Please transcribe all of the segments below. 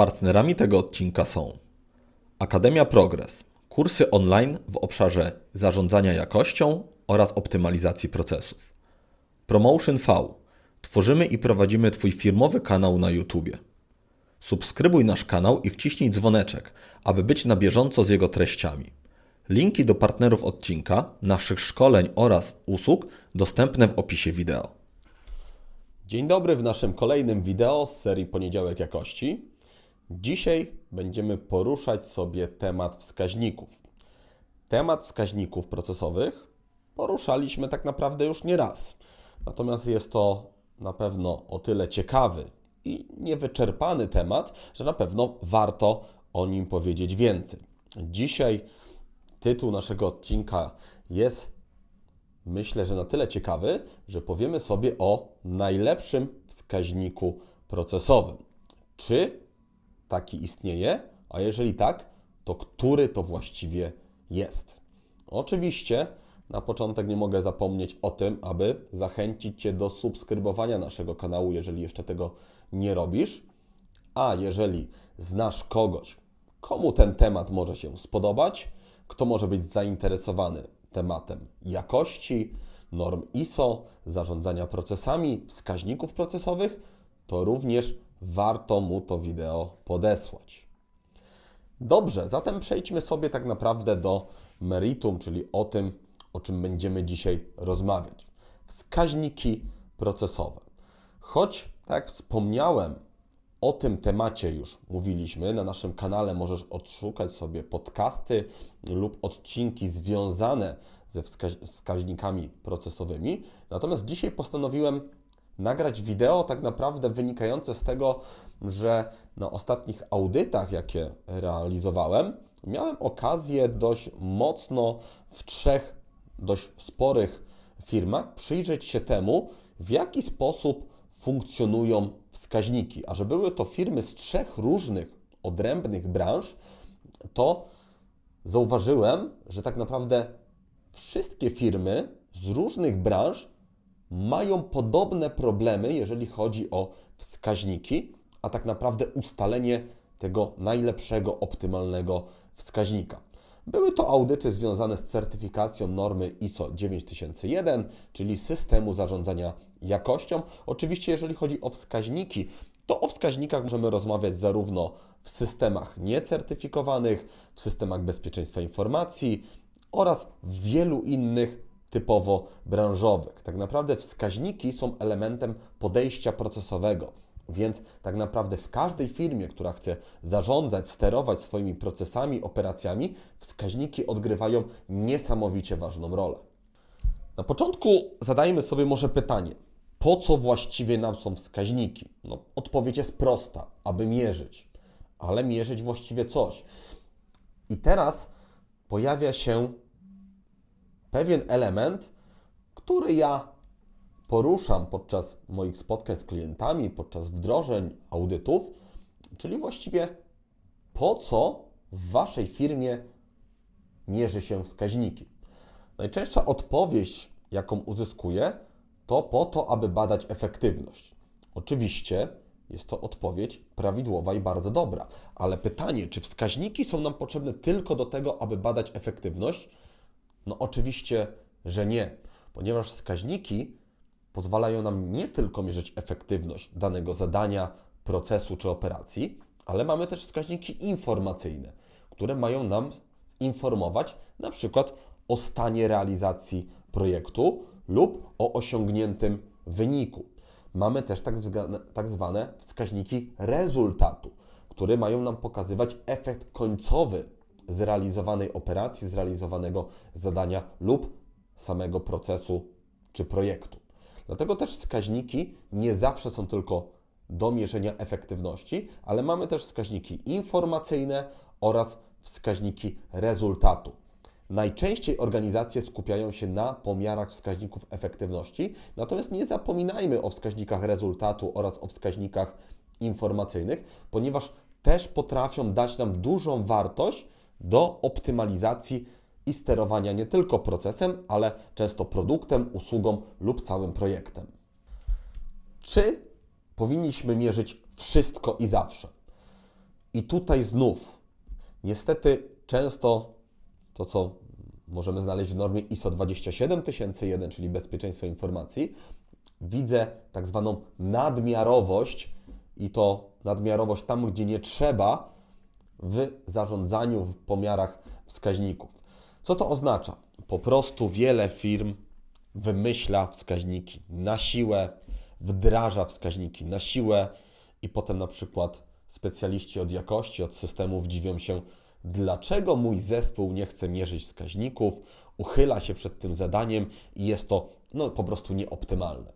Partnerami tego odcinka są Akademia Progress, kursy online w obszarze zarządzania jakością oraz optymalizacji procesów. Promotion V. Tworzymy i prowadzimy Twój firmowy kanał na YouTube. Subskrybuj nasz kanał i wciśnij dzwoneczek, aby być na bieżąco z jego treściami. Linki do partnerów odcinka, naszych szkoleń oraz usług dostępne w opisie wideo. Dzień dobry w naszym kolejnym wideo z serii Poniedziałek Jakości. Dzisiaj będziemy poruszać sobie temat wskaźników. Temat wskaźników procesowych poruszaliśmy tak naprawdę już nie raz. Natomiast jest to na pewno o tyle ciekawy i niewyczerpany temat, że na pewno warto o nim powiedzieć więcej. Dzisiaj tytuł naszego odcinka jest myślę, że na tyle ciekawy, że powiemy sobie o najlepszym wskaźniku procesowym. Czy taki istnieje? A jeżeli tak, to który to właściwie jest? Oczywiście na początek nie mogę zapomnieć o tym, aby zachęcić Cię do subskrybowania naszego kanału, jeżeli jeszcze tego nie robisz. A jeżeli znasz kogoś, komu ten temat może się spodobać, kto może być zainteresowany tematem jakości, norm ISO, zarządzania procesami, wskaźników procesowych, to również warto mu to wideo podesłać. Dobrze, zatem przejdźmy sobie tak naprawdę do meritum, czyli o tym, o czym będziemy dzisiaj rozmawiać. Wskaźniki procesowe. Choć, tak jak wspomniałem, o tym temacie już mówiliśmy. Na naszym kanale możesz odszukać sobie podcasty lub odcinki związane ze wskaźnikami procesowymi. Natomiast dzisiaj postanowiłem nagrać wideo tak naprawdę wynikające z tego, że na ostatnich audytach, jakie realizowałem, miałem okazję dość mocno w trzech dość sporych firmach przyjrzeć się temu, w jaki sposób funkcjonują wskaźniki. A że były to firmy z trzech różnych, odrębnych branż, to zauważyłem, że tak naprawdę wszystkie firmy z różnych branż mają podobne problemy, jeżeli chodzi o wskaźniki, a tak naprawdę ustalenie tego najlepszego, optymalnego wskaźnika. Były to audyty związane z certyfikacją normy ISO 9001, czyli systemu zarządzania jakością. Oczywiście, jeżeli chodzi o wskaźniki, to o wskaźnikach możemy rozmawiać zarówno w systemach niecertyfikowanych, w systemach bezpieczeństwa informacji oraz w wielu innych typowo branżowych. Tak naprawdę wskaźniki są elementem podejścia procesowego. Więc tak naprawdę w każdej firmie, która chce zarządzać, sterować swoimi procesami, operacjami, wskaźniki odgrywają niesamowicie ważną rolę. Na początku zadajmy sobie może pytanie, po co właściwie nam są wskaźniki? No, odpowiedź jest prosta, aby mierzyć, ale mierzyć właściwie coś. I teraz pojawia się pewien element, który ja poruszam podczas moich spotkań z klientami, podczas wdrożeń, audytów, czyli właściwie po co w Waszej firmie mierzy się wskaźniki. Najczęstsza odpowiedź, jaką uzyskuję, to po to, aby badać efektywność. Oczywiście jest to odpowiedź prawidłowa i bardzo dobra, ale pytanie, czy wskaźniki są nam potrzebne tylko do tego, aby badać efektywność? No oczywiście, że nie, ponieważ wskaźniki pozwalają nam nie tylko mierzyć efektywność danego zadania, procesu czy operacji, ale mamy też wskaźniki informacyjne, które mają nam informować na przykład o stanie realizacji projektu lub o osiągniętym wyniku. Mamy też tak tak zwane wskaźniki rezultatu, które mają nam pokazywać efekt końcowy zrealizowanej operacji, zrealizowanego zadania lub samego procesu czy projektu. Dlatego też wskaźniki nie zawsze są tylko do mierzenia efektywności, ale mamy też wskaźniki informacyjne oraz wskaźniki rezultatu. Najczęściej organizacje skupiają się na pomiarach wskaźników efektywności, natomiast nie zapominajmy o wskaźnikach rezultatu oraz o wskaźnikach informacyjnych, ponieważ też potrafią dać nam dużą wartość do optymalizacji i sterowania nie tylko procesem, ale często produktem, usługą lub całym projektem. Czy powinniśmy mierzyć wszystko i zawsze? I tutaj znów, niestety, często to, co możemy znaleźć w normie ISO 27001, czyli bezpieczeństwo informacji, widzę tak zwaną nadmiarowość i to nadmiarowość tam, gdzie nie trzeba w zarządzaniu, w pomiarach wskaźników. Co to oznacza? Po prostu wiele firm wymyśla wskaźniki na siłę, wdraża wskaźniki na siłę i potem na przykład specjaliści od jakości, od systemów dziwią się, dlaczego mój zespół nie chce mierzyć wskaźników, uchyla się przed tym zadaniem i jest to no, po prostu nieoptymalne.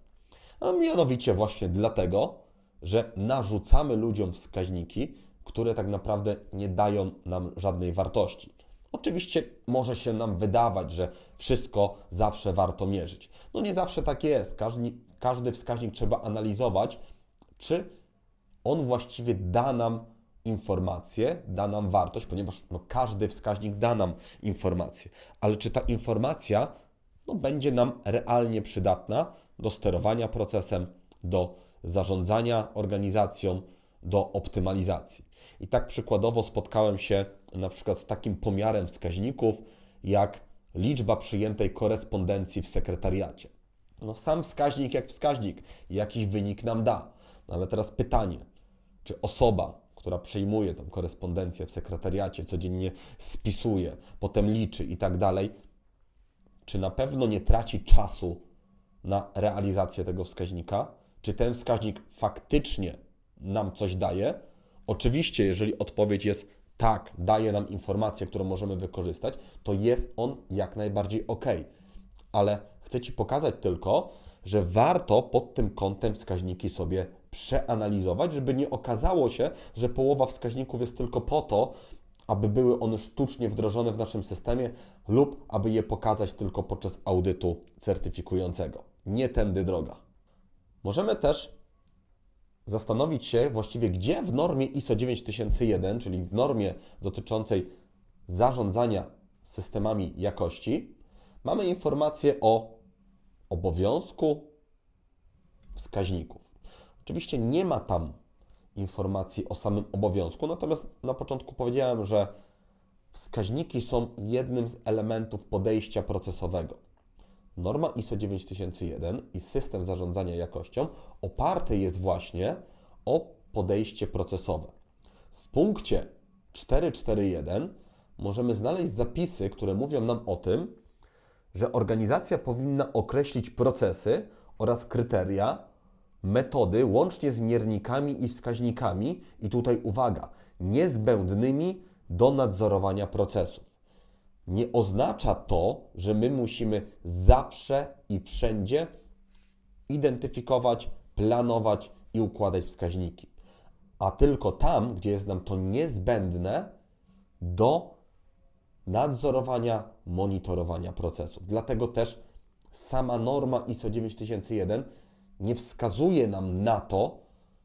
A mianowicie właśnie dlatego, że narzucamy ludziom wskaźniki, które tak naprawdę nie dają nam żadnej wartości. Oczywiście może się nam wydawać, że wszystko zawsze warto mierzyć. No nie zawsze tak jest. Każdy, każdy wskaźnik trzeba analizować, czy on właściwie da nam informację, da nam wartość, ponieważ no, każdy wskaźnik da nam informację. Ale czy ta informacja no, będzie nam realnie przydatna do sterowania procesem, do zarządzania organizacją, do optymalizacji. I tak przykładowo spotkałem się na przykład z takim pomiarem wskaźników, jak liczba przyjętej korespondencji w sekretariacie. No sam wskaźnik jak wskaźnik, jakiś wynik nam da. No ale teraz pytanie, czy osoba, która przyjmuje tą korespondencję w sekretariacie, codziennie spisuje, potem liczy i tak dalej, czy na pewno nie traci czasu na realizację tego wskaźnika? Czy ten wskaźnik faktycznie nam coś daje? Oczywiście, jeżeli odpowiedź jest tak, daje nam informację, którą możemy wykorzystać, to jest on jak najbardziej ok. Ale chcę Ci pokazać tylko, że warto pod tym kątem wskaźniki sobie przeanalizować, żeby nie okazało się, że połowa wskaźników jest tylko po to, aby były one sztucznie wdrożone w naszym systemie lub aby je pokazać tylko podczas audytu certyfikującego. Nie tędy droga. Możemy też zastanowić się właściwie, gdzie w normie ISO 9001, czyli w normie dotyczącej zarządzania systemami jakości, mamy informację o obowiązku wskaźników. Oczywiście nie ma tam informacji o samym obowiązku, natomiast na początku powiedziałem, że wskaźniki są jednym z elementów podejścia procesowego. Norma ISO 9001 i system zarządzania jakością oparty jest właśnie o podejście procesowe. W punkcie 441 możemy znaleźć zapisy, które mówią nam o tym, że organizacja powinna określić procesy oraz kryteria, metody łącznie z miernikami i wskaźnikami, i tutaj uwaga, niezbędnymi do nadzorowania procesów. Nie oznacza to, że my musimy zawsze i wszędzie identyfikować, planować i układać wskaźniki, a tylko tam, gdzie jest nam to niezbędne do nadzorowania, monitorowania procesów. Dlatego też sama norma ISO 9001 nie wskazuje nam na to,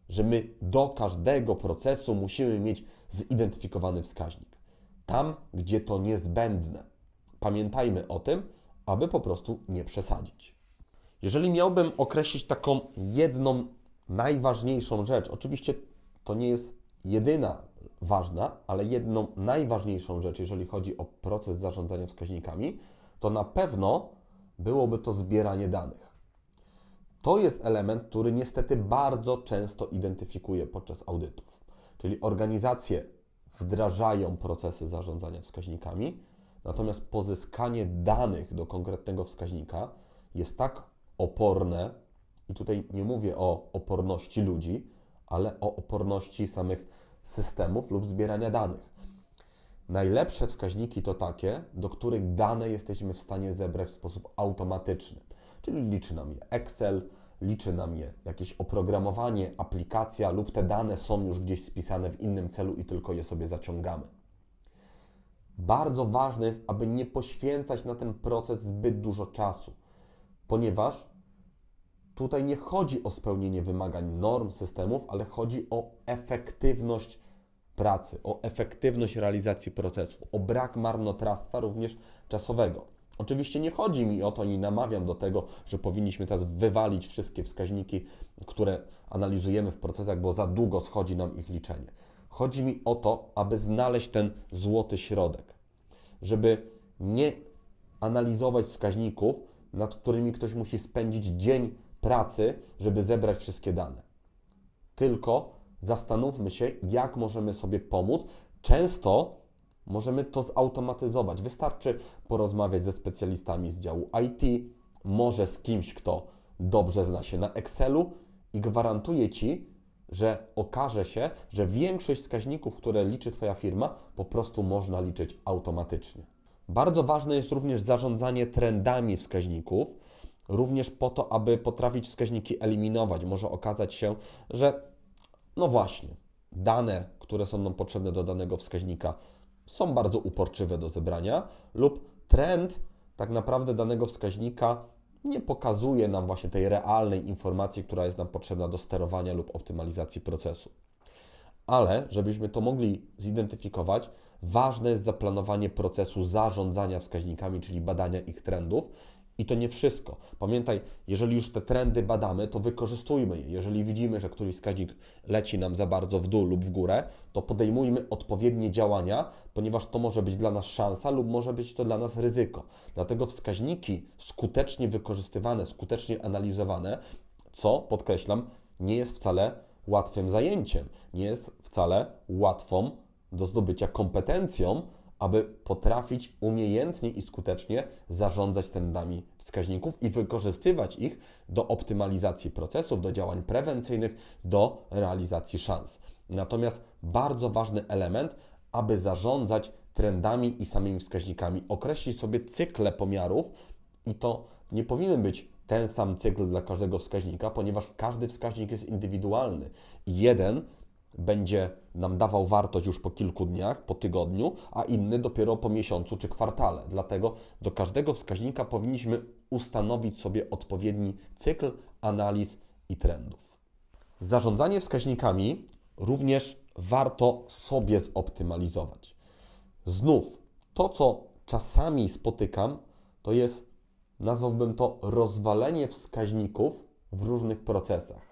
że my do każdego procesu musimy mieć zidentyfikowany wskaźnik. Tam, gdzie to niezbędne. Pamiętajmy o tym, aby po prostu nie przesadzić. Jeżeli miałbym określić taką jedną najważniejszą rzecz, oczywiście to nie jest jedyna ważna, ale jedną najważniejszą rzecz, jeżeli chodzi o proces zarządzania wskaźnikami, to na pewno byłoby to zbieranie danych. To jest element, który niestety bardzo często identyfikuję podczas audytów. Czyli organizacje wdrażają procesy zarządzania wskaźnikami, natomiast pozyskanie danych do konkretnego wskaźnika jest tak oporne, i tutaj nie mówię o oporności ludzi, ale o oporności samych systemów lub zbierania danych. Najlepsze wskaźniki to takie, do których dane jesteśmy w stanie zebrać w sposób automatyczny, czyli liczy nam je Excel, liczy nam je jakieś oprogramowanie, aplikacja lub te dane są już gdzieś spisane w innym celu i tylko je sobie zaciągamy. Bardzo ważne jest, aby nie poświęcać na ten proces zbyt dużo czasu, ponieważ tutaj nie chodzi o spełnienie wymagań norm systemów, ale chodzi o efektywność pracy, o efektywność realizacji procesu, o brak marnotrawstwa również czasowego. Oczywiście nie chodzi mi o to i namawiam do tego, że powinniśmy teraz wywalić wszystkie wskaźniki, które analizujemy w procesach, bo za długo schodzi nam ich liczenie. Chodzi mi o to, aby znaleźć ten złoty środek, żeby nie analizować wskaźników, nad którymi ktoś musi spędzić dzień pracy, żeby zebrać wszystkie dane. Tylko zastanówmy się, jak możemy sobie pomóc. Często możemy to zautomatyzować. Wystarczy porozmawiać ze specjalistami z działu IT, może z kimś, kto dobrze zna się na Excelu i gwarantuję Ci, że okaże się, że większość wskaźników, które liczy Twoja firma, po prostu można liczyć automatycznie. Bardzo ważne jest również zarządzanie trendami wskaźników, również po to, aby potrafić wskaźniki eliminować. Może okazać się, że no właśnie, dane, które są nam potrzebne do danego wskaźnika, są bardzo uporczywe do zebrania, lub trend tak naprawdę danego wskaźnika nie pokazuje nam właśnie tej realnej informacji, która jest nam potrzebna do sterowania lub optymalizacji procesu. Ale żebyśmy to mogli zidentyfikować, ważne jest zaplanowanie procesu zarządzania wskaźnikami, czyli badania ich trendów. I to nie wszystko. Pamiętaj, jeżeli już te trendy badamy, to wykorzystujmy je. Jeżeli widzimy, że któryś wskaźnik leci nam za bardzo w dół lub w górę, to podejmujmy odpowiednie działania, ponieważ to może być dla nas szansa lub może być to dla nas ryzyko. Dlatego wskaźniki skutecznie wykorzystywane, skutecznie analizowane, co podkreślam, nie jest wcale łatwym zajęciem, nie jest wcale łatwą do zdobycia kompetencją, aby potrafić umiejętnie i skutecznie zarządzać trendami wskaźników i wykorzystywać ich do optymalizacji procesów, do działań prewencyjnych, do realizacji szans. Natomiast bardzo ważny element, aby zarządzać trendami i samymi wskaźnikami, określić sobie cykle pomiarów i to nie powinien być ten sam cykl dla każdego wskaźnika, ponieważ każdy wskaźnik jest indywidualny i jeden będzie nam dawał wartość już po kilku dniach, po tygodniu, a inny dopiero po miesiącu czy kwartale. Dlatego do każdego wskaźnika powinniśmy ustanowić sobie odpowiedni cykl analiz i trendów. Zarządzanie wskaźnikami również warto sobie zoptymalizować. Znów, to co czasami spotykam, to jest, nazwałbym to, rozwalenie wskaźników w różnych procesach.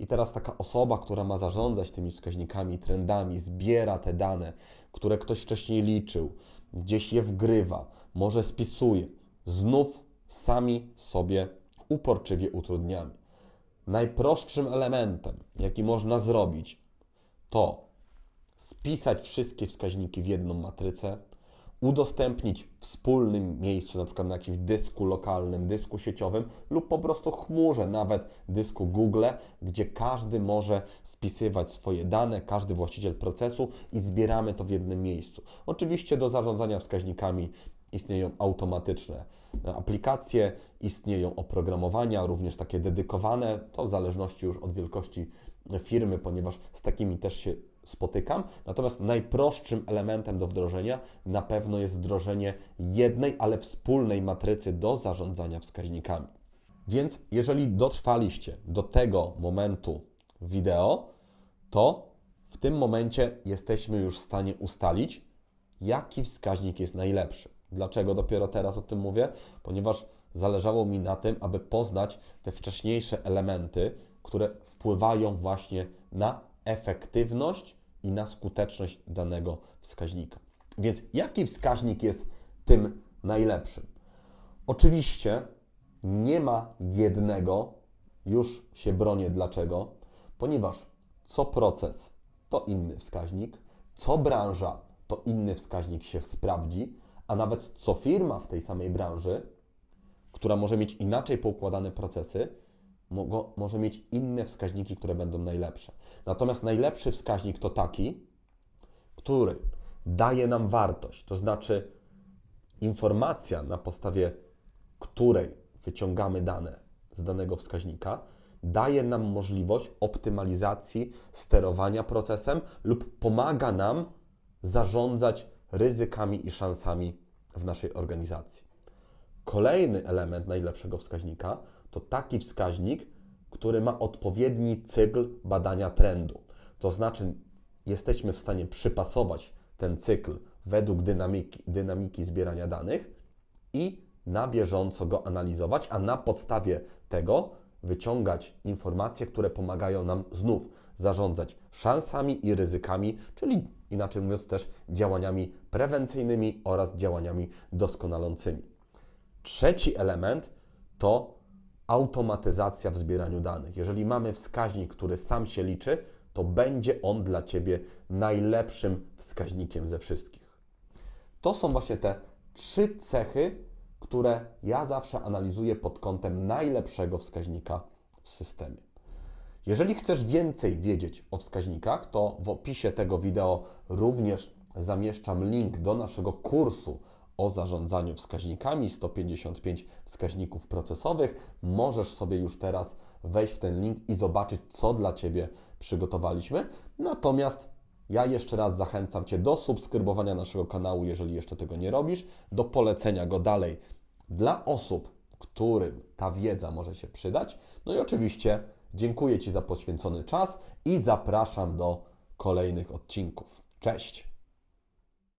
I teraz taka osoba, która ma zarządzać tymi wskaźnikami, trendami, zbiera te dane, które ktoś wcześniej liczył, gdzieś je wgrywa, może spisuje, znów sami sobie uporczywie utrudniamy. Najprostszym elementem, jaki można zrobić, to spisać wszystkie wskaźniki w jedną matrycę, udostępnić w wspólnym miejscu, na przykład na jakimś dysku lokalnym, dysku sieciowym lub po prostu chmurze, nawet dysku Google, gdzie każdy może wpisywać swoje dane, każdy właściciel procesu i zbieramy to w jednym miejscu. Oczywiście do zarządzania wskaźnikami istnieją automatyczne aplikacje, istnieją oprogramowania, również takie dedykowane, to w zależności już od wielkości firmy, ponieważ z takimi też się spotykam. Natomiast najprostszym elementem do wdrożenia na pewno jest wdrożenie jednej, ale wspólnej matrycy do zarządzania wskaźnikami. Więc jeżeli dotrwaliście do tego momentu wideo, to w tym momencie jesteśmy już w stanie ustalić, jaki wskaźnik jest najlepszy. Dlaczego dopiero teraz o tym mówię? Ponieważ zależało mi na tym, aby poznać te wcześniejsze elementy, które wpływają właśnie na efektywność i na skuteczność danego wskaźnika. Więc jaki wskaźnik jest tym najlepszym? Oczywiście nie ma jednego, już się bronię dlaczego, ponieważ co proces to inny wskaźnik, co branża to inny wskaźnik się sprawdzi, a nawet co firma w tej samej branży, która może mieć inaczej poukładane procesy, może mieć inne wskaźniki, które będą najlepsze. Natomiast najlepszy wskaźnik to taki, który daje nam wartość, to znaczy informacja, na podstawie której wyciągamy dane z danego wskaźnika, daje nam możliwość optymalizacji sterowania procesem lub pomaga nam zarządzać ryzykami i szansami w naszej organizacji. Kolejny element najlepszego wskaźnika to taki wskaźnik, który ma odpowiedni cykl badania trendu. To znaczy, jesteśmy w stanie przypasować ten cykl według dynamiki, dynamiki zbierania danych i na bieżąco go analizować, a na podstawie tego wyciągać informacje, które pomagają nam znów zarządzać szansami i ryzykami, czyli inaczej mówiąc też działaniami prewencyjnymi oraz działaniami doskonalącymi. Trzeci element to automatyzacja w zbieraniu danych. Jeżeli mamy wskaźnik, który sam się liczy, to będzie on dla Ciebie najlepszym wskaźnikiem ze wszystkich. To są właśnie te trzy cechy, które ja zawsze analizuję pod kątem najlepszego wskaźnika w systemie. Jeżeli chcesz więcej wiedzieć o wskaźnikach, to w opisie tego wideo również zamieszczam link do naszego kursu o zarządzaniu wskaźnikami 155 wskaźników procesowych. Możesz sobie już teraz wejść w ten link i zobaczyć, co dla Ciebie przygotowaliśmy. Natomiast ja jeszcze raz zachęcam Cię do subskrybowania naszego kanału, jeżeli jeszcze tego nie robisz, do polecenia go dalej dla osób, którym ta wiedza może się przydać. No i oczywiście dziękuję Ci za poświęcony czas i zapraszam do kolejnych odcinków. Cześć!